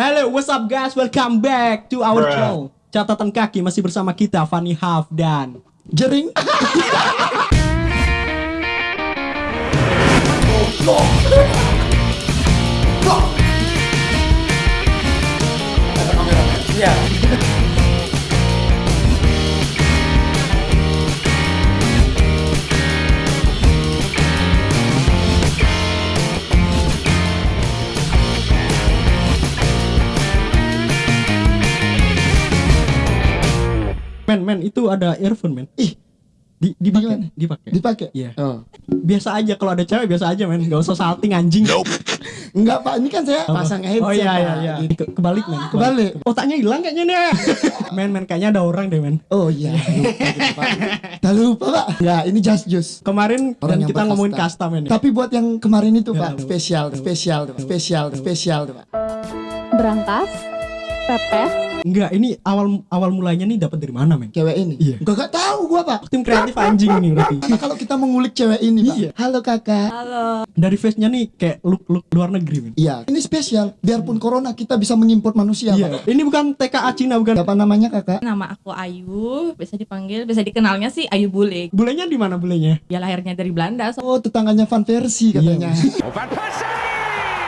Hello, what's up guys? Welcome back to our Bruh. show. Catatan kaki masih bersama kita Fanny Haf dan Jering. Iya. Men men itu ada earphone men. Ih, Di dipakai, dipakai. dipakai? Iya. Oh. Biasa aja kalau ada cewek biasa aja men, gak usah salting anjing. Enggak, Pak. Ini kan saya Apa? pasang headset. Oh iya iya iya. Gitu. Ke- Kebalik men. Kebalik. Otaknya hilang kayaknya nih. men men kayaknya ada orang deh men. Oh iya, lupa gitu. Dah lupa, Pak. Ya, ini just juice. Kemarin Orang dan yang kita ngomongin kasta men. Tapi buat yang kemarin itu, Ya, Pak, spesial, Tahu. spesial, Pak. spesial, spesial, tuh, Pak. berangkas, pepes, Enggak, ini awal awal mulanya nih dapat dari mana men? Cewek ini. Iya. Enggak enggak tahu gua, Pak. Tim kreatif anjing ini berarti. Karena kalau kita mengulik cewek ini, Pak. Iya. Halo, Kakak. Dari face-nya nih kayak look look luar negeri men. Iya, ini spesial. Biarpun corona kita bisa mengimport manusia, Iya. Pak. Ini bukan TKA Cina bukan. Apa namanya, Kakak? Nama aku Ayu, bisa dipanggil, bisa dikenalnya sih Ayu Bule. Bulenya di mana bulenya? Dia lahirnya dari Belanda, so Oh, tetangganya Van Versi katanya.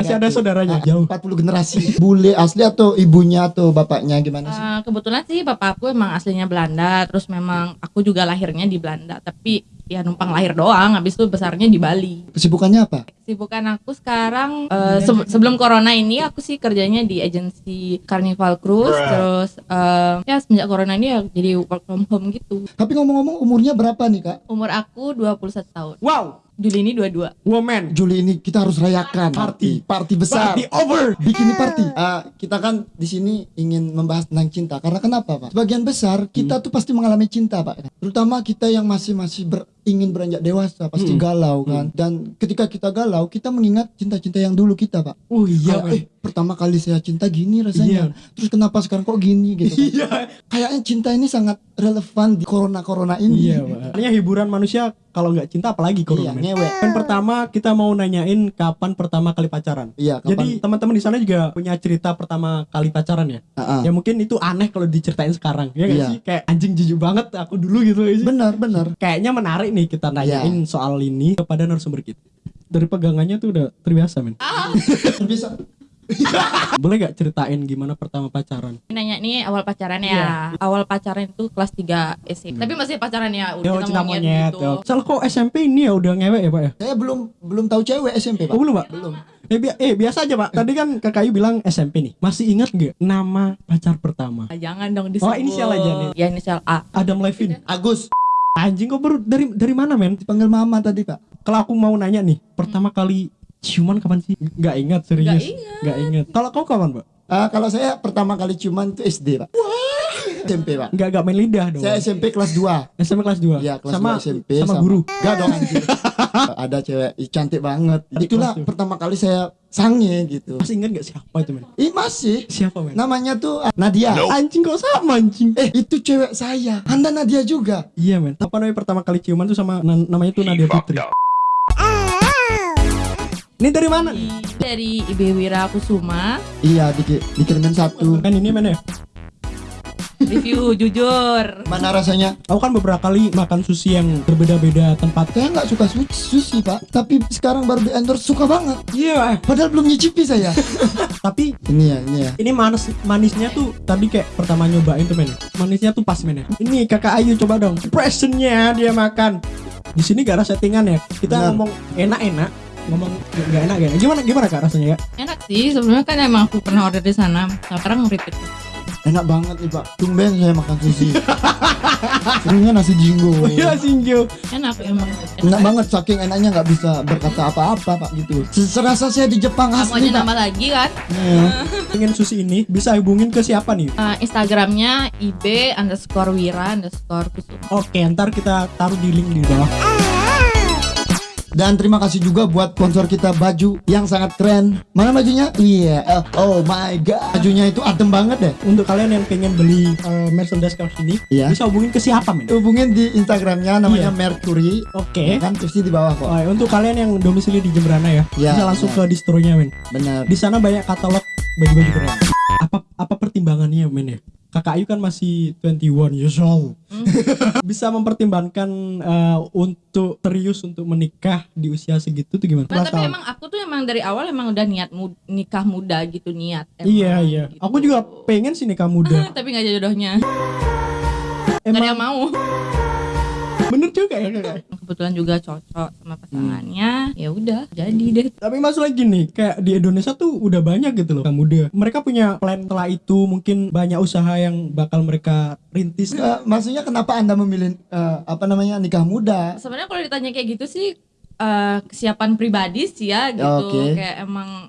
Masih ada saudaranya Ah, jauh. 40 generasi. Bule asli atau ibunya atau bapaknya gimana sih? eh, kebetulan sih bapak aku emang aslinya Belanda, terus memang aku juga lahirnya di Belanda, tapi ya numpang lahir doang, habis itu besarnya di Bali. Kesibukannya apa? Kesibukan aku sekarang eh, se- sebelum corona ini aku sih kerjanya di agensi Carnival Cruise, Bruh. terus eh, ya semenjak corona ini ya jadi work from home gitu. Tapi ngomong-ngomong umurnya berapa nih, Kak? Umur aku 21 tahun. Wow, Juli ini 22. woman. Juli ini kita harus rayakan Party. party besar. Party over. Bikini party. Ah, kita kan di sini ingin membahas tentang cinta. Karena kenapa, Pak? Sebagian besar kita tuh pasti mengalami cinta, Pak. Terutama kita yang masih masih ber- ingin beranjak dewasa, pasti Hmm. galau kan. Dan ketika kita galau, kita mengingat cinta-cinta yang dulu kita, Pak. Oh iya, Kayak, eh, pertama kali saya cinta gini rasanya. Terus kenapa sekarang kok gini gitu kan? Iya. Kayaknya cinta ini sangat relevan di corona-corona ini. Iya, Pak. Artinya hiburan manusia kalau nggak cinta apalagi Iya, corona. men. ngewek. Yang pertama kita mau nanyain kapan pertama kali pacaran. Iya, kapan? Jadi teman-teman di sana juga punya cerita pertama kali pacaran ya. Ah. Ya mungkin itu aneh kalau diceritain sekarang. Ya nggak Iya. sih? Kayak anjing jijik banget aku dulu gitu sih. Benar, benar. Kayaknya menarik nih kita nanyain Iya. soal ini kepada narasumber kita. Dari pegangannya tuh udah terbiasa men. Bisa. Boleh gak ceritain gimana pertama pacaran? Nanya nih awal pacaran ya. Iya. Awal pacaran itu kelas 3 SMP. Tapi masih pacaran ya, udah Ya cinta monyet gitu. Soalnya kok SMP ini ya udah ngewek ya pak ya? Saya belum belum tahu cewek SMP, Pak. Oh belum pak? Belum. Eh, bi- eh biasa aja pak. Tadi kan kakak Ayu bilang SMP nih. Masih ingat nggak nama pacar pertama? Ah, Jangan dong disebut. Oh, inisial aja nih. Ya inisial A. Adam Levine. Agus Anjing kok baru dari dari mana men? dipanggil mama tadi, Pak. Kalau aku mau nanya nih, pertama kali ciuman kapan sih? Gak ingat serius. Ingat. Gak ingat. Kalau kau kapan pak? Ah, kalau saya pertama kali ciuman itu SD, Pak. SMP, Pak. Gak gak main lidah dong. Saya SMP kelas 2. SMP kelas 2 Iya, kelas sama 2 SMP sama, guru. Gak dong anjir. Ada cewek cantik banget. Itulah pertama kali saya sange gitu. Masih ingat gak siapa itu men? Ih, masih. Siapa men? Namanya tuh ah, Nadia. Anjing kok sama anjing? Eh, itu cewek saya. Anda Nadia juga. Iya men. Apa namanya pertama kali ciuman tuh sama na- namanya tuh Nadia Putri. Ini dari mana? Dari Ibu Wira Kusuma. Iya, diki- dikirimin satu. Kan ini men ya. Review jujur. Mana rasanya? Aku kan beberapa kali makan sushi yang berbeda-beda tempat. Saya nggak suka su- sushi, Pak. Tapi sekarang baru di endorse suka banget. Iya. Padahal belum nyicipi saya. Tapi ini ya, ini ya. ini manis manisnya tuh tadi kayak pertama nyobain tuh men. Manisnya tuh pas men ya. Ini kakak Ayu coba dong. Impressionnya dia makan. Di sini gak ada settingan ya. Kita Benar. ngomong enak-enak, ngomong gak enak gak enak. Gimana gimana kak rasanya ya? Enak sih, sebelumnya kan emang aku pernah order di sana. Sekarang repeat. Enak banget nih, Pak. Tumben saya makan sushi. Seringnya nasi jinggo. Oh iya Singjo. Enak emang. Enak banget saking enaknya nggak bisa berkata apa-apa pak gitu. Serasa saya di Jepang Kamu asli pak. nambah lagi kan? Iya. Pengen sushi ini bisa hubungin ke siapa nih? Eh, Instagramnya ib underscore wira underscore kusuma. Oke, ntar kita taruh di link di bawah. Dan terima kasih juga buat sponsor kita baju yang sangat keren. Mana bajunya? Iya. eh, oh my god. Bajunya itu adem banget deh. Untuk kalian yang pengen beli uh, merchandise kaos ini, Iya. bisa hubungin ke siapa men? Hubungin di Instagramnya namanya Iya. Mercury. Oke. Kan pasti di bawah kok. Oh, untuk kalian yang domisili di Jemberana ya, Iya, bisa langsung iya. ke distronya men. Benar. Di sana banyak katalog baju-baju keren. pertimbangannya men ya kakak Ayu kan masih 21 years old bisa mempertimbangkan eh, untuk serius untuk menikah di usia segitu tuh gimana? Nah, 11 tapi tahun. emang aku tuh emang dari awal emang udah niat mu- nikah muda gitu niat. emang iya iya gitu. aku juga pengen sih nikah muda tapi nggak jodohnya. Nggak ada yang emang mau. bener juga ya kakak Kebetulan juga cocok sama pasangannya. Ya udah, jadi deh. tapi masalah gini kayak di Indonesia tuh udah banyak gitu loh nikah muda mereka punya plan setelah itu mungkin banyak usaha yang bakal mereka rintis Eh, maksudnya kenapa anda memilih eh, apa namanya nikah muda? Sebenarnya kalau ditanya kayak gitu sih eh, kesiapan pribadi sih ya gitu. Oke. Kayak emang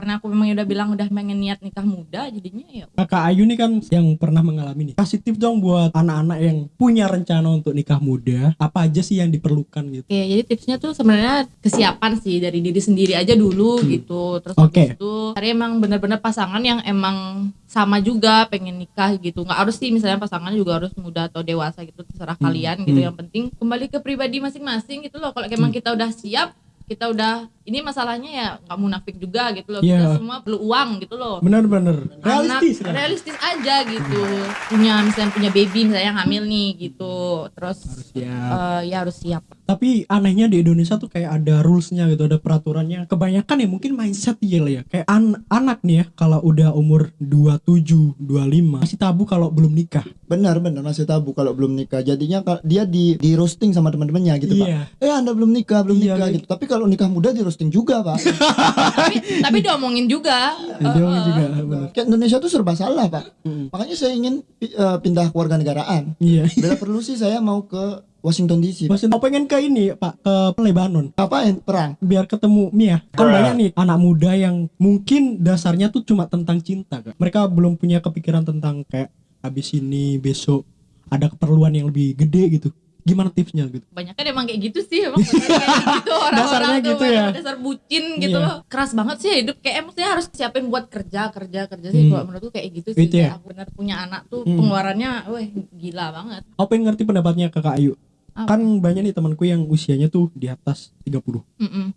karena aku memang udah bilang udah pengen niat nikah muda jadinya ya kakak Ayu nih kan yang pernah mengalami nih kasih tips dong buat anak-anak yang punya rencana untuk nikah muda apa aja sih yang diperlukan gitu Oke, jadi tipsnya tuh sebenarnya kesiapan sih dari diri sendiri aja dulu gitu. Terus Hmm. Habis itu cari emang bener-bener pasangan yang emang sama juga pengen nikah gitu. Nggak harus sih misalnya pasangan juga harus muda atau dewasa gitu terserah Hmm. kalian gitu. Yang penting kembali ke pribadi masing-masing gitu loh. Kalau Hmm. emang kita udah siap, kita udah ini masalahnya ya nggak munafik juga gitu loh. Iya. Kita semua perlu uang gitu loh. bener-bener realistis Anak, kan? realistis aja gitu. Punya misalnya punya baby misalnya yang hamil nih gitu. Terus siap. eh, ya harus siap. tapi anehnya di Indonesia tuh kayak ada rulesnya gitu ada peraturannya kebanyakan ya mungkin mindset ya lah ya kayak an- anak nih ya kalau udah umur 27 25 masih tabu kalau belum nikah Benar benar masih tabu kalau belum nikah. Jadinya dia di di roasting sama teman-temannya gitu Iya. pak. Eh anda belum nikah belum Iya, nikah kayak- gitu. Tapi kalau nikah muda di roasting juga pak. tapi tapi diomongin juga dia juga bener Kayak Indonesia tuh serba salah pak. Makanya saya ingin eh, pindah keluarga negaraan. iya Bila perlu sih saya mau ke Washington DC. Pak. Maksudnya, pengen ke ini pak ke Lebanon Ngapain perang? biar ketemu Mia kan banyak nih anak muda yang mungkin dasarnya tuh cuma tentang cinta kan mereka belum punya kepikiran tentang kayak habis ini besok ada keperluan yang lebih gede gitu gimana tipsnya gitu banyak kan emang kayak gitu sih emang kayak gitu orang-orang Dasarnya tuh gitu ya? dasar bucin gitu Iya. loh keras banget sih hidup kayak emangnya harus siapin buat kerja kerja kerja sih Hmm. kalau menurutku kayak gitu sih Gitu ya? Aku bener punya anak tuh Hmm. pengeluarannya weh gila banget aku pengen ngerti pendapatnya kakak Ayu Apa? kan banyak nih temanku yang usianya tuh di atas 30 Mm-mm.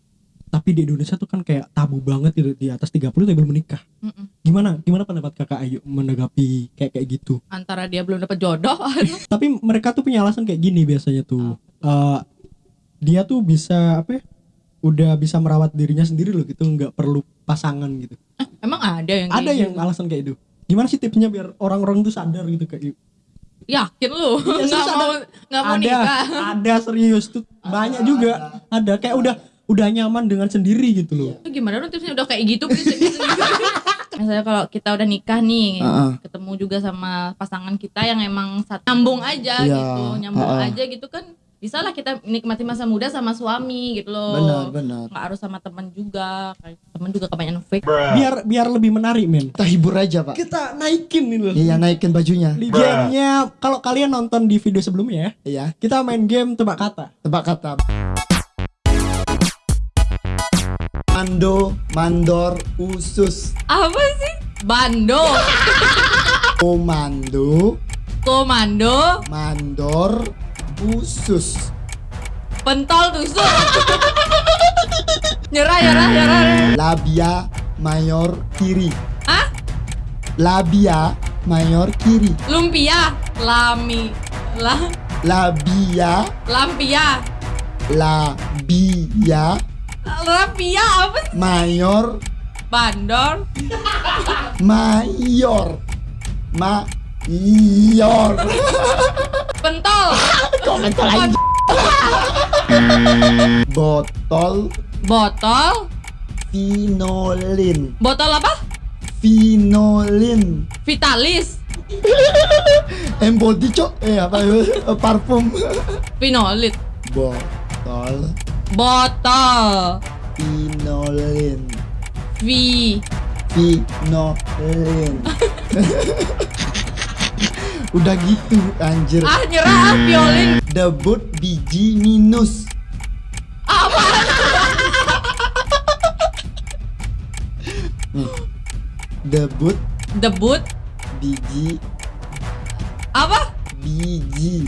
Tapi di Indonesia tuh kan kayak tabu banget gitu di atas 30 tapi belum menikah. Mm-mm. gimana gimana pendapat kakak Ayu menanggapi kayak kayak gitu? Antara dia belum dapat jodoh tapi mereka tuh punya alasan kayak gini biasanya tuh. Eh, dia tuh bisa apa ya udah bisa merawat dirinya sendiri loh gitu nggak perlu pasangan gitu. Emang ada yang ada yang gitu? alasan kayak itu gimana sih tipsnya biar orang-orang tuh sadar gitu kayak gitu yakin lu? Ya, nggak mau nggak mau ada nikah. ada serius tuh. Banyak juga. Ada kayak udah udah nyaman dengan sendiri gitu loh Itu gimana dong tipsnya udah kayak gitu prinsipnya sendiri misalnya kalau kita udah nikah nih Heeh. ketemu juga sama pasangan kita yang emang nyambung aja Iya, gitu nyambung heeh. aja gitu kan bisa lah kita nikmati masa muda sama suami gitu loh Benar benar. nggak harus sama teman juga Kayak teman juga kebanyakan fake biar biar lebih menarik men Kita hibur aja pak. kita naikin nih loh Iya naikin bajunya. gamenya kalau kalian nonton di video sebelumnya ya Iya. kita main game tebak kata Tebak kata. Mando, mandor, usus, apa sih? Bando. Komando, komando. Mandor, usus. pentol tusuk nyerah nyerah nyerah. Labia mayor kiri. ah Labia mayor kiri. lumpia. Lami. Lah Labia, lampia. Labia rapia apa sih? Mayor. Bandor. Mayor. Mayor. pentol. Botol. Botol. Vinolin. botol apa? Vinolin. vitalis. Embody cok. Eh apa? Eh, parfum. Pinolit botol Botol. Vinolin. V vinolin. Udah gitu anjir. Ah nyerah ah, violin. Debut biji minus. Nih, debut. Debut. Biji. Apa? biji.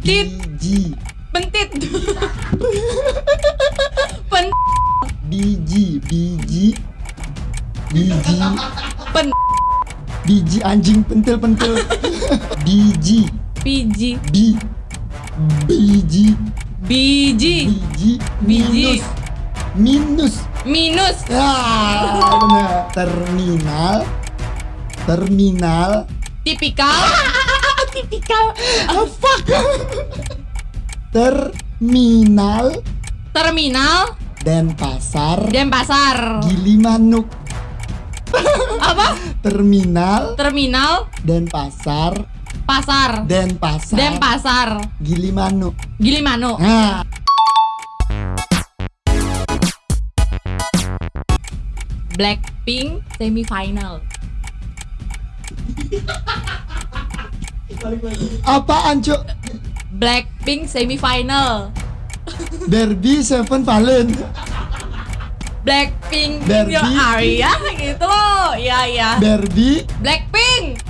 Biji Pentit. Pen biji biji. Biji. Pen biji anjing pentil-pentil biji. Biji. bi. Biji. Biji. biji. Biji. minus. Minus. Minus. benar. Terminal. Terminal. Tipikal. Tipikal. ah, fuck terminal Terminal. Denpasar Denpasar. Gilimanuk Apa? terminal Terminal. Denpasar Pasar. Denpasar Denpasar. Gilimanuk Gilimano. nah Blackpink semifinal. apaan cuk Blackpink semifinal. Derby Seven Valen Blackpink Barbie. Your Aria gitu loh. Iya iya. Derby Blackpink.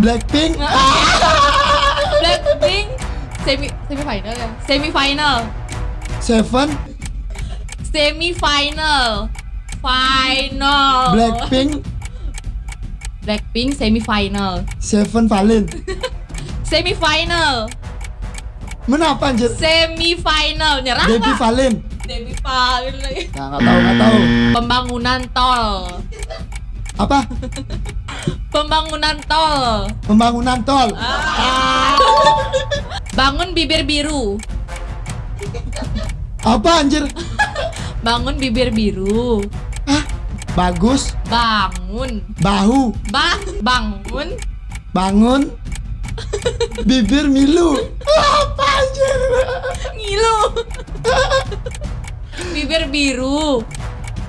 Blackpink Blackpink semi semifinal ya. Semifinal. Seven Semifinal. Final. Blackpink Blackpink semifinal. Seven Valen Semifinal. Menapa anjir Semifinal. Nyerah Debbie nggak? Valen Semifinal. nah, nggak tahu nggak tahu Pembangunan tol. apa Pembangunan tol. pembangunan tol Bangun bibir biru. apa anjir Bangun bibir biru. Hah? bagus Bangun. bahu Bah, bangun bangun bibir milu apa anjir ngilu. bibir biru,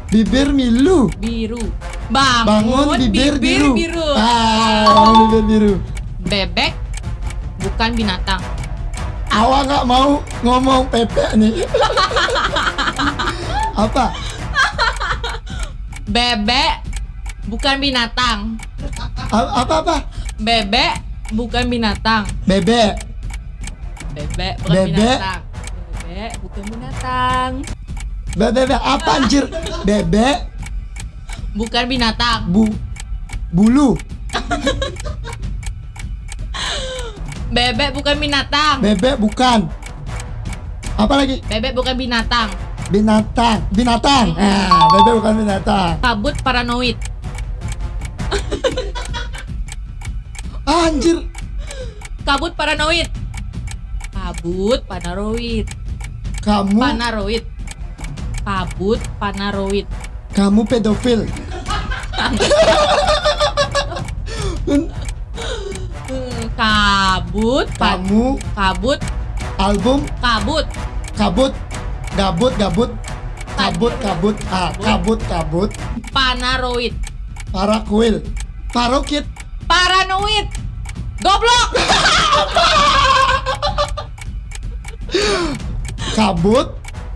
bibir milu biru. bangun Bangun, bibir, biru, biru. ah bangun bibir biru Bebek bukan binatang. awak nggak mau ngomong pepek nih apa Bebek bukan binatang. A- apa apa Bebek bukan binatang. bebek Bebek bukan Bebek. binatang. Bebek bukan binatang. bebek apa anjir bebek Bukan binatang. bu bulu Bebek bukan binatang. bebek bukan apa lagi Bebek bukan binatang. binatang binatang ah bebek bukan binatang Kabut paranoid. Anjir. Kabut paranoid. Kabut panaroid. kamu? Panaroid. Kabut panaroid. kamu pedofil. Kabut kamu? Kabut. Album? Kabut. Kabut. Gabut gabut. Kabut kabut. Ah kabut kabut. Panaroid. para kuil. Parokit Paranoid. Goblok. kabut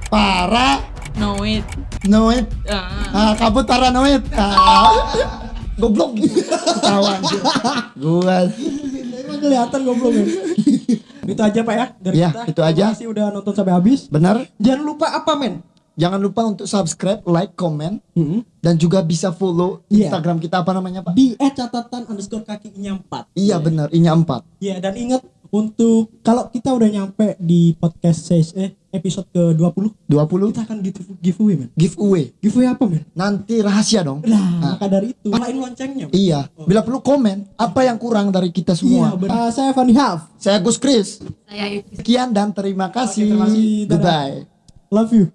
para Noid. noid Ah. ah kabut paranoid ah goblok ketawa anjir gua Emang kelihatan goblok ya. itu aja Pak ya dari Ya, kita. itu aja. Terima kasih udah nonton sampai habis. benar Jangan lupa apa men? Jangan lupa untuk subscribe like comment Hmm. dan juga bisa follow Iya. Instagram kita apa namanya pak Di eh catatan underscore kakinya 4 iya benar ini empat Iya dan ingat untuk kalau kita udah nyampe di podcast ses- eh, episode ke 20 20 kita akan give giveaway men. giveaway Giveaway apa men? nanti rahasia dong Nah, maka dari itu nyalain loncengnya. Men. iya bila perlu komen apa yang kurang dari kita Iya, semua benar. saya Fanny Half. saya Gus Kris Saya sekian dan terima kasih, terima kasih. Goodbye Love you.